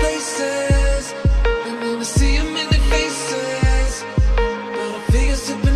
Places, and then I see them in their faces, but I figure